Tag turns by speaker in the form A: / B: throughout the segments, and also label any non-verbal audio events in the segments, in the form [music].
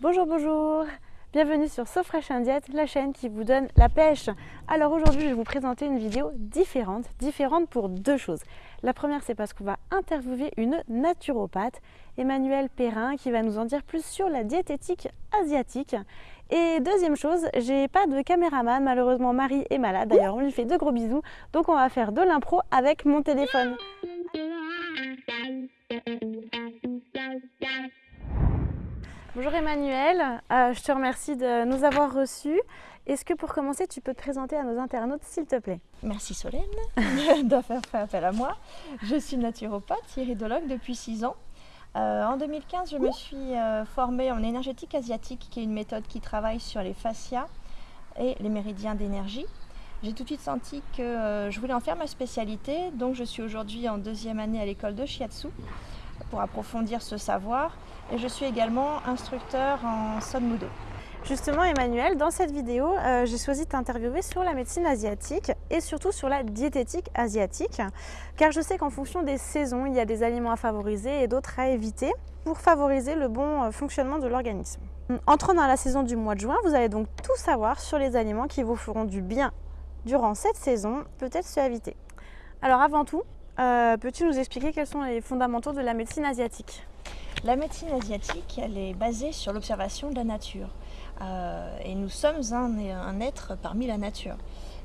A: Bonjour, bonjour Bienvenue sur So Fresh Diet, la chaîne qui vous donne la pêche. Alors aujourd'hui, je vais vous présenter une vidéo différente, différente pour deux choses. La première, c'est parce qu'on va interviewer une naturopathe, Emmanuelle Perrin, qui va nous en dire plus sur la diététique asiatique. Et deuxième chose, j'ai pas de caméraman, malheureusement Marie est malade, d'ailleurs on lui fait de gros bisous, donc on va faire de l'impro avec mon téléphone. Bonjour Emmanuel, euh, je te remercie de nous avoir reçus. Est-ce que pour commencer, tu peux te présenter à nos internautes, s'il te plaît?
B: Merci Solène [laughs] d'avoir fait appel à moi. Je suis naturopathe, iridologue depuis 6 ans. Euh, en 2015, je me suis euh, formée en énergétique asiatique, qui est une méthode qui travaille sur les fascias et les méridiens d'énergie. J'ai tout de suite senti que je voulais en faire ma spécialité, donc je suis aujourd'hui en deuxième année à l'école de Shiatsu pour approfondir ce savoir et je suis également instructeur en Son Mudo.
A: Justement Emmanuel, dans cette vidéo, euh, j'ai choisi de t'interviewer sur la médecine asiatique et surtout sur la diététique asiatique car je sais qu'en fonction des saisons, il y a des aliments à favoriser et d'autres à éviter pour favoriser le bon euh, fonctionnement de l'organisme. Entrant dans la saison du mois de juin, vous allez donc tout savoir sur les aliments qui vous feront du bien durant cette saison, peut-être à éviter. Alors avant tout, euh, peux-tu nous expliquer quels sont les fondamentaux de la médecine asiatique?
B: La médecine asiatique, elle est basée sur l'observation de la nature. Euh, et nous sommes un, être parmi la nature.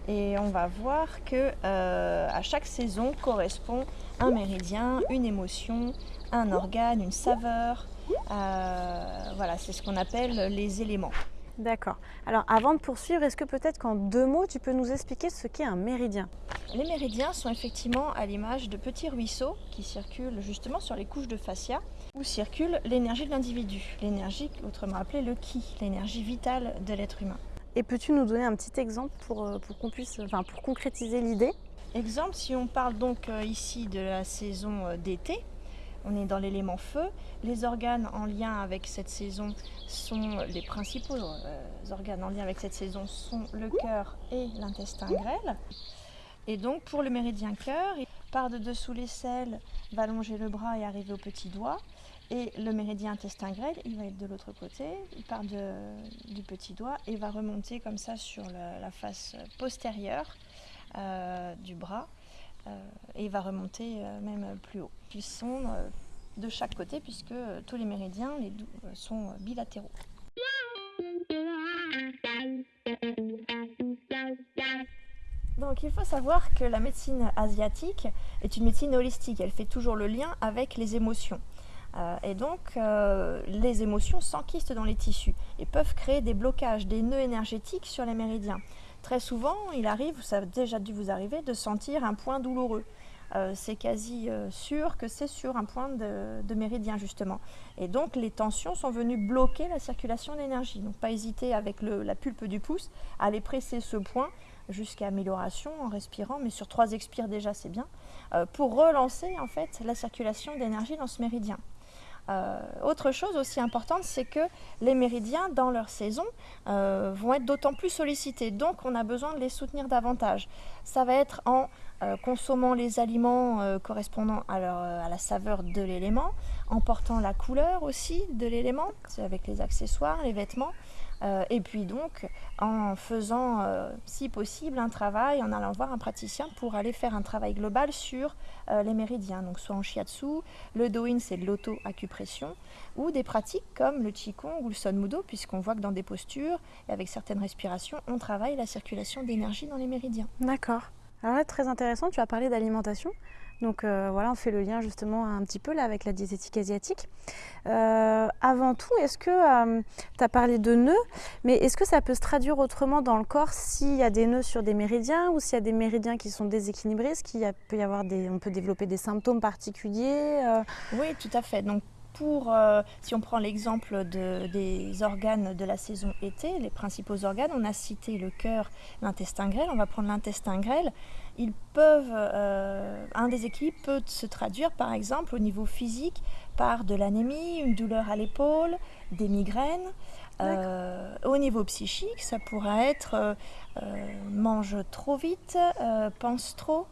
B: Et on va voir que euh, à chaque saison correspond un méridien, une émotion, un organe, une saveur. voilà, c'est ce qu'on appelle les éléments.
A: D'accord. Alors avant de poursuivre, est-ce que peut-être qu'en deux mots, tu peux nous expliquer ce qu'est un méridien?
B: Les méridiens sont effectivement à l'image de petits ruisseaux qui circulent justement sur les couches de fascia où circule l'énergie de l'individu, l'énergie autrement appelée le ki, l'énergie vitale de l'être humain.
A: Et peux-tu nous donner un petit exemple pour, euh, pour qu'on puisse, enfin, pour concrétiser l'idée?
B: Exemple, si on parle donc euh, ici de la saison euh, d'été, on est dans l'élément feu. Les organes en lien avec cette saison sont les principaux euh, organes en lien avec cette saison sont le cœur et l'intestin grêle. Et donc pour le méridien cœur, il part de dessous les selles, va longer le bras et arriver au petit doigt. Et le méridien intestin grêle, il va être de l'autre côté, il part du petit doigt et va remonter comme ça sur la face postérieure euh, du bras et il va remonter euh, même plus haut. Ils sont euh, de chaque côté puisque tous les méridiens sont bilatéraux. Donc il faut savoir que la médecine asiatique est une médecine holistique, elle fait toujours le lien avec les émotions. et donc les émotions s'enquistent dans les tissus et peuvent créer des blocages, des nœuds énergétiques sur les méridiens. Très souvent, il arrive, ça a déjà dû vous arriver, de sentir un point douloureux. Euh, c'est quasi euh, sûr que c'est sur un point de, méridien justement. Et donc les tensions sont venues bloquer la circulation d'énergie. Donc pas hésiter avec la pulpe du pouce à aller presser ce point jusqu'à amélioration en respirant, mais sur trois expires déjà c'est bien, euh, pour relancer en fait la circulation d'énergie dans ce méridien. Euh, autre chose aussi importante, c'est que les méridiens, dans leur saison, euh, vont être d'autant plus sollicités. Donc, on a besoin de les soutenir davantage. Ça va être en euh, consommant les aliments correspondant à, à, la saveur de l'élément, en portant la couleur aussi de l'élément, avec les accessoires, les vêtements. Euh, et puis donc en faisant, euh, si possible, un travail, en allant voir un praticien pour aller faire un travail global sur euh, les méridiens, donc soit en shiatsu, le doin c'est de l'auto-acupression, ou des pratiques comme le qigong ou le son mudo, puisqu'on voit que dans des postures et avec certaines respirations, on travaille la circulation d'énergie dans les méridiens.
A: D'accord. Alors là, très intéressant, tu as parlé d'alimentation. Donc euh, voilà, on fait le lien justement un petit peu là avec la diététique asiatique. Euh, avant tout, est-ce que euh, tu as parlé de nœuds, mais est-ce que ça peut se traduire autrement dans le corps s'il y a des nœuds sur des méridiens ou s'il y a des méridiens qui sont déséquilibrés? Est-ce qu'il peut y avoir des, on peut développer des symptômes particuliers
B: Oui, tout à fait. Donc pour, si on prend l'exemple de, des organes de la saison été, les principaux organes, on a cité le cœur, l'intestin grêle, on va prendre l'intestin grêle ils peuvent, euh, un déséquilibre peut se traduire par exemple au niveau physique par de l'anémie, une douleur à l'épaule, des migraines. Euh, au niveau psychique, ça pourrait être euh, mange trop vite, pense trop.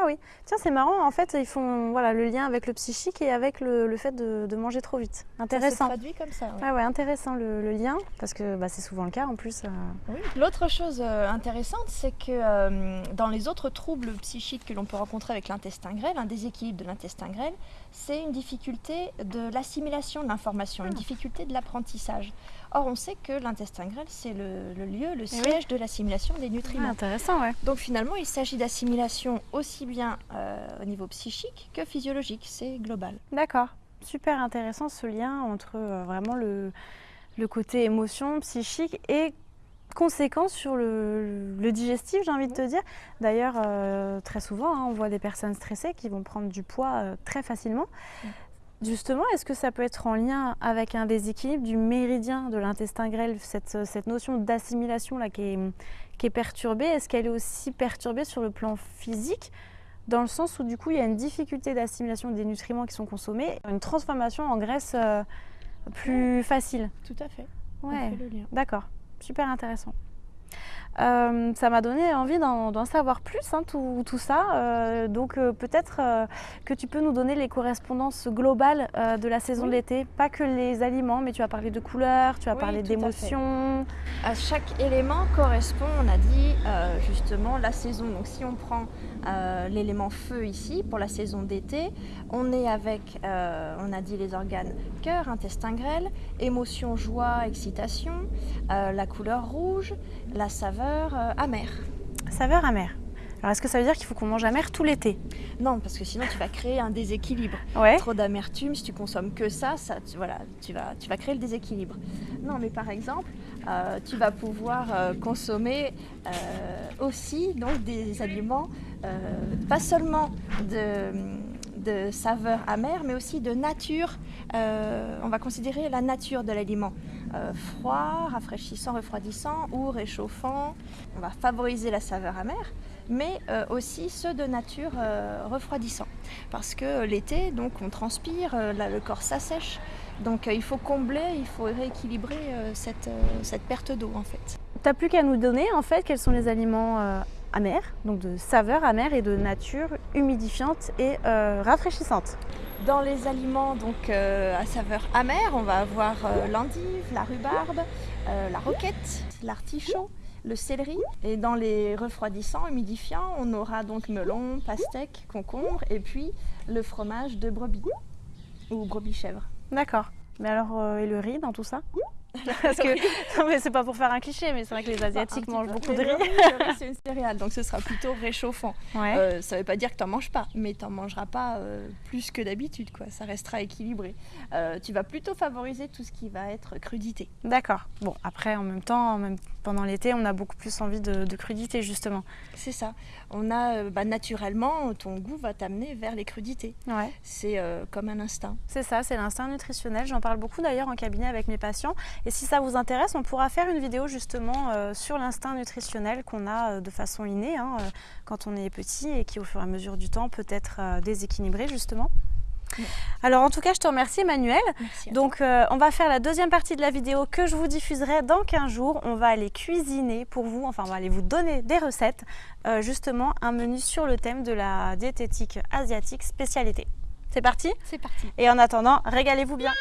A: Ah oui, tiens c'est marrant, en fait ils font voilà, le lien avec le psychique et avec le, fait de, manger trop vite. Intéressant. Ça
B: se traduit comme ça.
A: Ah ouais, intéressant le, lien, parce que bah, c'est souvent le cas en plus. Euh.
B: Oui. L'autre chose euh, intéressante, c'est que euh, dans les autres troubles psychiques que l'on peut rencontrer avec l'intestin grêle, un déséquilibre de l'intestin grêle, c'est une difficulté de l'assimilation de l'information, une ah. difficulté de l'apprentissage. Or, on sait que l'intestin grêle, c'est le, lieu, le eh siège de l'assimilation des nutriments.
A: Ah, intéressant, ouais.
B: Donc finalement, il s'agit d'assimilation aussi bien euh, au niveau psychique que physiologique, c'est global.
A: D'accord, super intéressant ce lien entre euh, vraiment le, côté émotion, psychique et conséquences sur le, digestif, j'ai envie de te dire. D'ailleurs, euh, très souvent, hein, on voit des personnes stressées qui vont prendre du poids très facilement. Justement, est-ce que ça peut être en lien avec un déséquilibre du méridien de l'intestin grêle, cette, notion d'assimilation là qui est, qui est perturbée? Est-ce qu'elle est aussi perturbée sur le plan physique dans le sens où du coup il y a une difficulté d'assimilation des nutriments qui sont consommés, une transformation en graisse euh, plus facile.
B: Tout à fait.
A: Ouais, d'accord, super intéressant. Euh, ça m'a donné envie d'en savoir plus, hein, tout, ça. Euh, donc euh, peut-être que tu peux nous donner les correspondances globales de la saison de l'été, pas que les aliments, mais tu as parlé de couleurs, tu as parlé d'émotions.
B: À, chaque élément correspond, on a dit justement la saison. Donc si on prend l'élément feu ici pour la saison d'été, on est avec, on a dit les organes cœur, intestin grêle, émotion, joie, excitation, la couleur rouge, la saveur euh, amère.
A: Saveur amère. Alors est-ce que ça veut dire qu'il faut qu'on mange amer tout l'été?
B: Non, parce que sinon tu vas créer un déséquilibre. Trop d'amertume, si tu consommes que ça, ça tu, voilà, tu, vas, tu vas créer le déséquilibre. Non, mais par exemple, euh, tu vas pouvoir euh, consommer aussi donc, des aliments, pas seulement de de saveur amère, mais aussi de nature. on va considérer la nature de l'aliment. Euh, froid, rafraîchissant, refroidissant ou réchauffant. On va favoriser la saveur amère, mais euh, aussi ceux de nature euh, refroidissant. Parce que l'été, donc on transpire, le corps s'assèche, donc il faut combler, il faut rééquilibrer cette, cette, perte d'eau en fait.
A: Tu n'as plus qu'à nous donner en fait quels sont les aliments amers, donc de saveur amère et de nature humidifiante et rafraîchissante.
B: Dans les aliments donc euh, à saveur amère, on va avoir euh, l'endive, la rhubarbe, euh, la roquette, l'artichaut, le céleri. Et dans les refroidissants, humidifiants, on aura donc melon, pastèque, concombre et puis le fromage de brebis ou brebis chèvre.
A: D'accord. Mais alors, et le riz dans tout ça? [laughs] Parce que, [laughs] non mais c'est pas pour faire un cliché, mais c'est vrai que les Asiatiques mangent beaucoup de riz.
B: c'est une céréale, donc ce sera plutôt réchauffant. Euh, ça veut pas dire que tu n'en manges pas, mais tu n'en mangeras pas euh, plus que d'habitude, quoi. Ça restera équilibré. Euh, tu vas plutôt favoriser tout ce qui va être crudité.
A: D'accord. Bon, après, en même temps, même pendant l'été, on a beaucoup plus envie de, crudité, justement.
B: C'est ça. On a, bah, naturellement, ton goût va t'amener vers les crudités.
A: Ouais.
B: C'est comme un instinct.
A: C'est ça, c'est l'instinct nutritionnel. J'en parle beaucoup d'ailleurs en cabinet avec mes patients. Et si ça vous intéresse, on pourra faire une vidéo justement euh, sur l'instinct nutritionnel qu'on a euh, de façon innée hein, euh, quand on est petit et qui au fur et à mesure du temps peut être déséquilibré justement. Alors en tout cas, je te remercie Emmanuel. Donc on va faire la deuxième partie de la vidéo que je vous diffuserai dans 15 jours. On va aller cuisiner pour vous, enfin on va aller vous donner des recettes, justement un menu sur le thème de la diététique asiatique spécialité. C'est parti?
B: C'est parti.
A: Et en attendant, régalez-vous bien